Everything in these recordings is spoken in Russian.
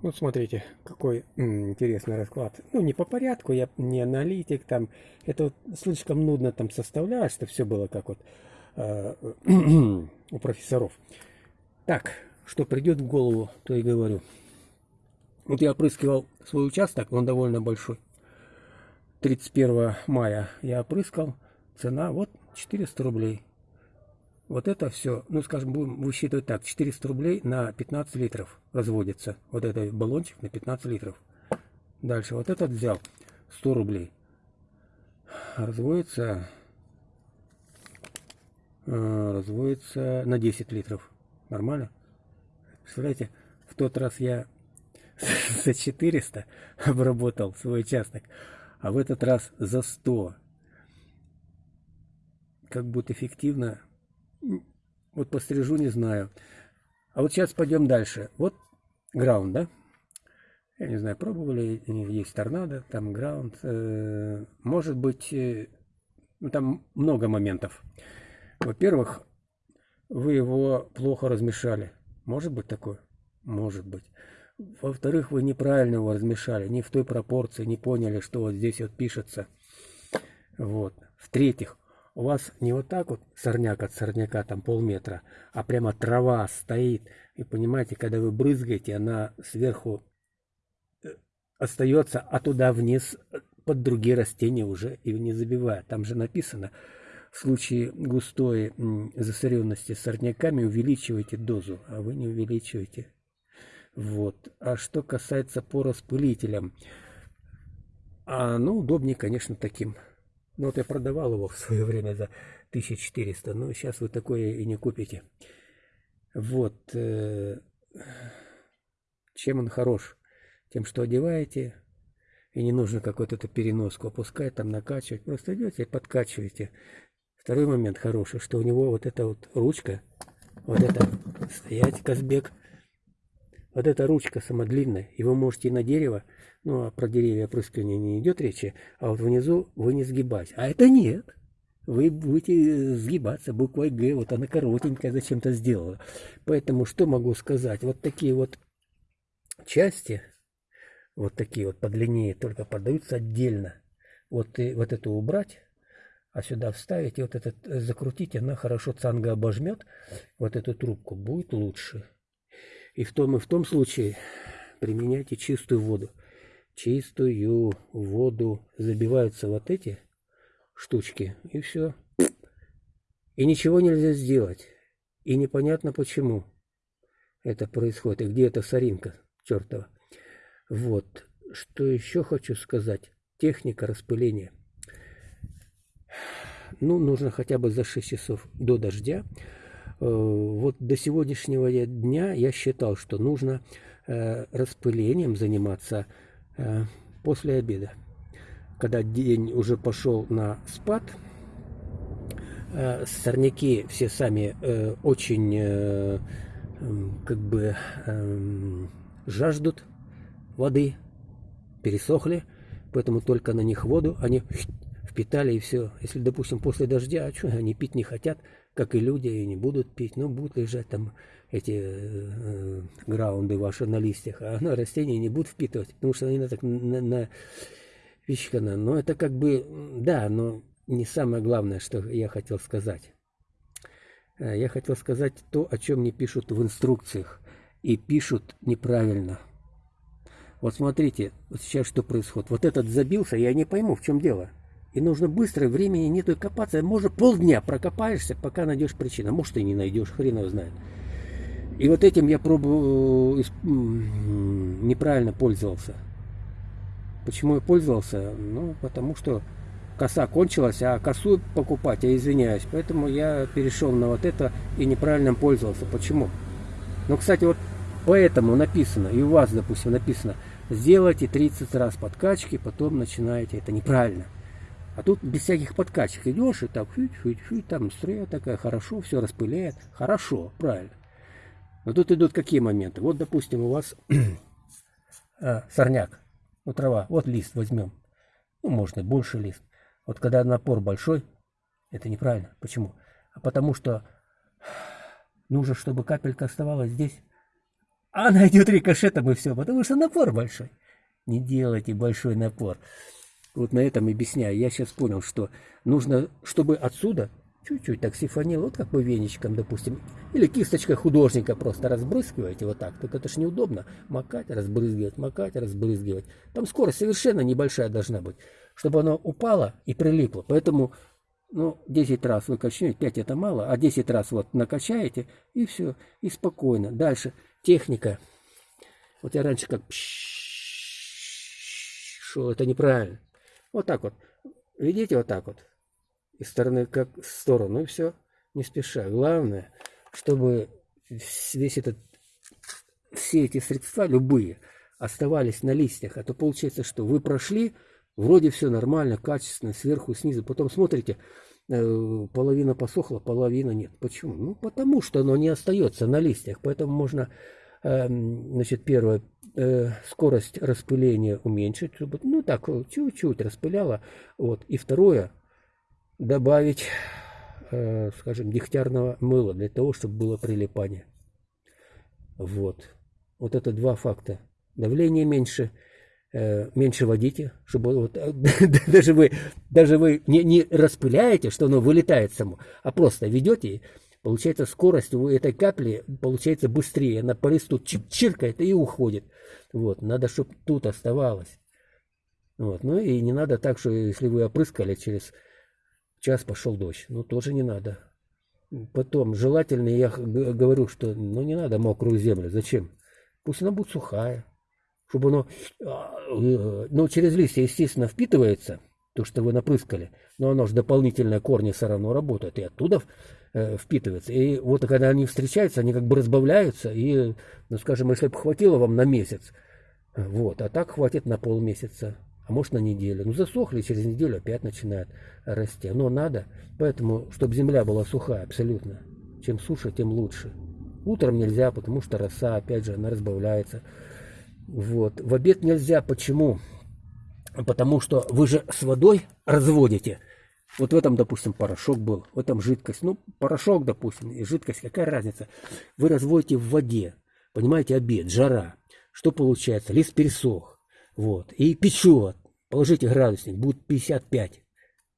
Вот смотрите, какой интересный расклад. Ну, не по порядку, я не аналитик, там, это вот слишком нудно там составлять, что все было как вот э, у профессоров. Так, что придет в голову, то и говорю. Вот я опрыскивал свой участок, он довольно большой. 31 мая я опрыскал, цена вот 400 рублей. Вот это все, ну, скажем, будем высчитывать так, 400 рублей на 15 литров разводится. Вот этот баллончик на 15 литров. Дальше, вот этот взял 100 рублей. Разводится, э, разводится на 10 литров. Нормально? Представляете, в тот раз я за 400 обработал свой участок, а в этот раз за 100. Как будет эффективно, вот пострижу, не знаю. А вот сейчас пойдем дальше. Вот граунд, да? Я не знаю, пробовали, есть торнадо, там граунд. Э, может быть, э, ну, там много моментов. Во-первых, вы его плохо размешали. Может быть такое? Может быть. Во-вторых, вы неправильно его размешали, не в той пропорции, не поняли, что вот здесь вот пишется. Вот. В-третьих, у вас не вот так вот сорняк от сорняка там полметра, а прямо трава стоит. И понимаете, когда вы брызгаете, она сверху э, остается, а туда вниз э, под другие растения уже и не забивает. Там же написано, в случае густой засоренности сорняками увеличивайте дозу, а вы не увеличиваете. Вот. А что касается по распылителям, а, ну, удобнее, конечно, таким ну вот я продавал его в свое время за 1400, но сейчас вы такое и не купите. Вот. Э, чем он хорош? Тем, что одеваете, и не нужно какую-то переноску опускать, там накачивать. Просто идете и подкачиваете. Второй момент хороший, что у него вот эта вот ручка, вот это, стоять, Казбек, вот эта ручка самодлинная, и вы можете на дерево ну, а про деревья опрыскивания не идет речи, а вот внизу вы не сгибать. А это нет. Вы будете сгибаться буквой Г, вот она коротенькая зачем-то сделала. Поэтому что могу сказать? Вот такие вот части, вот такие вот подлиннее, только продаются отдельно. Вот, и, вот это убрать, а сюда вставить и вот этот закрутить, она хорошо цанга обожмет, вот эту трубку, будет лучше. И в том и в том случае применяйте чистую воду чистую воду забиваются вот эти штучки, и все. И ничего нельзя сделать. И непонятно почему это происходит. И где эта соринка чертова. Вот. Что еще хочу сказать. Техника распыления. Ну, нужно хотя бы за 6 часов до дождя. Э, вот до сегодняшнего дня я считал, что нужно э, распылением заниматься после обеда, когда день уже пошел на спад, э, сорняки все сами э, очень как бы жаждут воды, пересохли, поэтому только на них воду они впитали и все. Если, допустим, после дождя, а что, они пить не хотят, как и люди, и не будут пить, но будут лежать там эти э, граунды ваши на листьях, а на растения не будут впитывать, потому что они на, так, на, на вещкана. Но это как бы, да, но не самое главное, что я хотел сказать. Э, я хотел сказать то, о чем не пишут в инструкциях. И пишут неправильно. Вот смотрите, вот сейчас что происходит. Вот этот забился, я не пойму, в чем дело. И нужно быстро, времени нету копаться. Может, полдня прокопаешься, пока найдешь причину. Может, и не найдешь, хрен его знает. И вот этим я пробую, неправильно пользовался. Почему я пользовался? Ну, потому что коса кончилась, а косу покупать, я извиняюсь. Поэтому я перешел на вот это и неправильно пользовался. Почему? Ну, кстати, вот поэтому написано, и у вас, допустим, написано, сделайте 30 раз подкачки, потом начинаете. Это неправильно. А тут без всяких подкачек идешь, и так, фють, там струя такая, хорошо, все распыляет. Хорошо, правильно. Но тут идут какие моменты? Вот, допустим, у вас а, сорняк, ну, трава, вот лист возьмем. Ну, можно больше лист. Вот когда напор большой, это неправильно. Почему? А потому что нужно, чтобы капелька оставалась здесь, А она идет рикошетом и все, потому что напор большой. Не делайте большой напор. Вот на этом объясняю. Я сейчас понял, что нужно, чтобы отсюда чуть-чуть так сифонил, вот как бы веничком, допустим, или кисточкой художника просто разбрызгиваете вот так. Только это ж неудобно. Макать, разбрызгивать, макать, разбрызгивать. Там скорость совершенно небольшая должна быть, чтобы оно упало и прилипло. Поэтому, ну, 10 раз вы качнете, 5 это мало, а 10 раз вот накачаете, и все, и спокойно. Дальше техника. Вот я раньше как шел, это неправильно. Вот так вот. Видите, вот так вот. Из стороны как в сторону, и все. Не спеша. Главное, чтобы весь этот, все эти средства, любые, оставались на листьях. А то получается, что вы прошли, вроде все нормально, качественно, сверху, снизу. Потом смотрите, э, половина посохла, половина нет. Почему? Ну, потому что оно не остается на листьях. Поэтому можно, эм, значит, первое, э, скорость распыления уменьшить, ну так, чуть-чуть распыляло. Вот. И второе, добавить, э, скажем, дегтярного мыла для того, чтобы было прилипание. Вот. Вот это два факта. Давление меньше, э, меньше водите, чтобы вот, даже вы, даже вы не, не распыляете, что оно вылетает само, а просто ведете, получается скорость у этой капли получается быстрее, она по листу чиркает и уходит. Вот, надо, чтобы тут оставалось. Вот, ну и не надо так, что если вы опрыскали через час пошел дождь, ну тоже не надо. Потом, желательно, я говорю, что ну не надо мокрую землю, зачем? Пусть она будет сухая, чтобы оно, а, э, ну через листья, естественно, впитывается, то, что вы напрыскали, но оно же дополнительные корни все равно работают, и оттуда э, впитывается. И вот когда они встречаются, они как бы разбавляются, и, ну скажем, если бы хватило вам на месяц, вот, а так хватит на полмесяца а может на неделю. Ну засохли, через неделю опять начинает расти. Но надо, поэтому, чтобы земля была сухая абсолютно. Чем суше, тем лучше. Утром нельзя, потому что роса, опять же, она разбавляется. Вот. В обед нельзя. Почему? Потому что вы же с водой разводите. Вот в этом, допустим, порошок был, в этом жидкость. Ну, порошок, допустим, и жидкость, какая разница? Вы разводите в воде. Понимаете, обед, жара. Что получается? Лист пересох. Вот. И печет. Положите градусник, будет 55,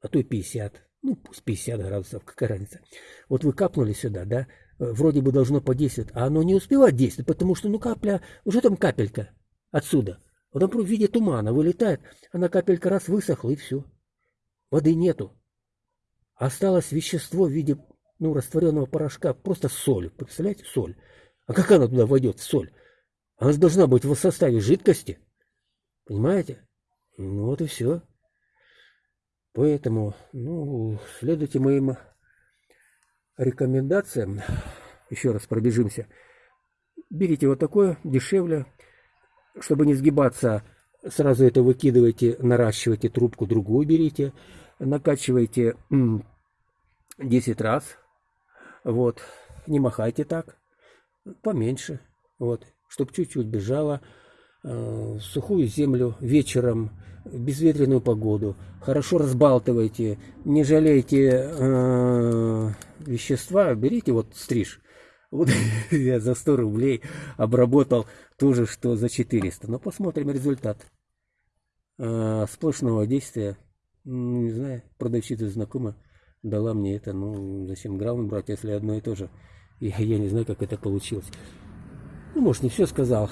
а то и 50. Ну, пусть 50 градусов, какая разница. Вот вы капнули сюда, да, вроде бы должно подействовать, а оно не успевает действовать, потому что, ну, капля, уже там капелька отсюда. Вот он в виде тумана вылетает, она капелька раз высохла, и все. Воды нету. Осталось вещество в виде, ну, растворенного порошка, просто соль. Представляете, соль. А как она туда войдет, соль? Она же должна быть в составе жидкости. Понимаете? Ну вот и все. Поэтому, ну, следуйте моим рекомендациям. Еще раз пробежимся. Берите вот такое, дешевле. Чтобы не сгибаться, сразу это выкидывайте, наращивайте трубку, другую берите. Накачивайте 10 раз. Вот. Не махайте так. Поменьше. Вот. Чтобы чуть-чуть бежало э, сухую землю вечером, в безветренную погоду. Хорошо разбалтывайте, не жалейте э, вещества, берите вот стриж. Вот я за 100 рублей обработал то же, что за 400. Но посмотрим результат. Э, сплошного действия, не знаю, продавщица знакома, дала мне это. Ну, зачем грамм брать, если одно и то же. Я, я не знаю, как это получилось. Ну, может, не все сказал.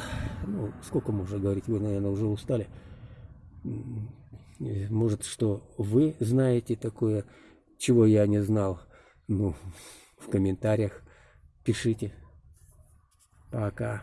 Ну, сколько можно говорить, вы, наверное, уже устали. Может, что вы знаете такое, чего я не знал. Ну, в комментариях пишите. Пока.